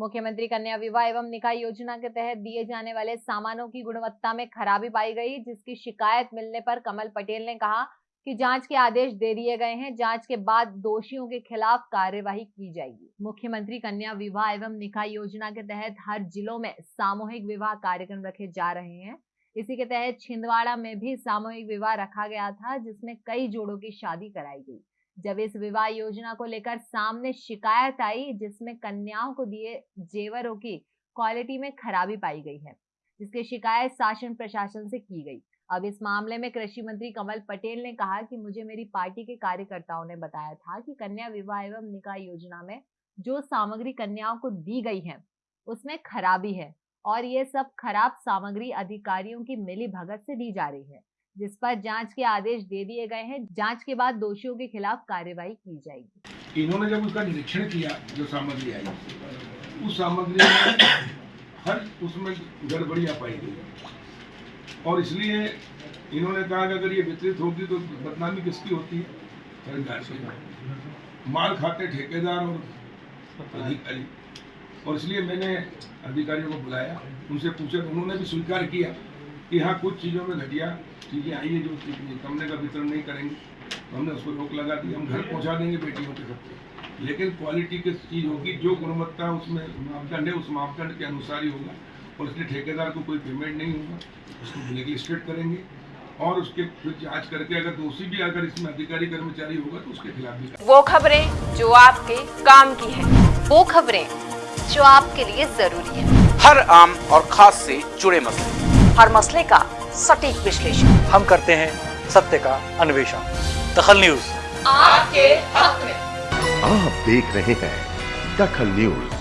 मुख्यमंत्री कन्या विवाह एवं निकाय योजना के तहत दिए जाने वाले सामानों की गुणवत्ता में खराबी पाई गई, जिसकी शिकायत मिलने पर कमल पटेल ने कहा कि जाँच के आदेश दे दिए गए हैं। जाँच के बाद दोषियों के खिलाफ कार्यवाही की जाएगी। मुख्यमंत्री कन्या विवाह एवं निकाय योजना के तहत हर जिलों में सामूहिक विवाह कार्यक्रम रखे जा रहे हैं। इसी के तहत छिंदवाड़ा में भी सामूहिक विवाह रखा गया था, जिसमें कई जोड़ों की शादी कराई गई। जब इस विवाह योजना को लेकर सामने शिकायत आई, जिसमें कन्याओं को दिए जेवरों की क्वालिटी में खराबी पाई गई है, जिसकी शिकायत शासन प्रशासन से की गई। अब इस मामले में कृषि मंत्री कमल पटेल ने कहा कि मुझे मेरी पार्टी के कार्यकर्ताओं ने बताया था कि कन्या विवाह एवं निकाह योजना में जो सामग्री कन्याओं को दी गई है, उसमें खराबी है और ये सब खराब सामग्री अधिकारियों की मिली भगत से दी जा रही है। जिस पर जाँच के आदेश दे दिए गए हैं, जाँच के बाद दोषियों के खिलाफ कार्यवाही की जाएगी। इन्होंने जब उसका निरीक्षण किया, जो सामग्री आई, उस सामग्री में हर उसमें गड़बड़ियाँ पाई गई। और इसलिए इन्होंने कहा कि अगर ये वितरित होगी तो बदनामी किसकी होती है? मार खाते ठेकेदार और अधिकारी। और इसलिए मैंने अधिकारियों को बुलाया, उनसे पूछा, उन्होंने भी स्वीकार किया। कि हाँ कुछ चीज़ों में घटिया चीज़ें आई है जो कमरे का वितरण नहीं करेंगे। तो हमने उसको रोक लगा दी हम घर पहुँचा देंगे बेटियों के सबसे लेकिन क्वालिटी की चीज़ होगी जो गुणवत्ता उसमें मापदंड है उस मापदंड के अनुसार ही होगा। और इसलिए ठेकेदार को कोई पेमेंट नहीं होगा। उसको ब्लैक लिस्टेड करेंगे। और उसके फिर जाँच करके अगर दोषी भी अगर इसमें अधिकारी कर्मचारी होगा तो उसके खिलाफ भी वो खबरें जो आपके काम की है वो खबरें जो आपके लिए ज़रूरी है। हर आम और खास से जुड़े मसले। हर मसले का सटीक विश्लेषण। हम करते हैं सत्य का अन्वेषण। दखल न्यूज़। आपके हक में। आप देख रहे हैं दखल न्यूज़।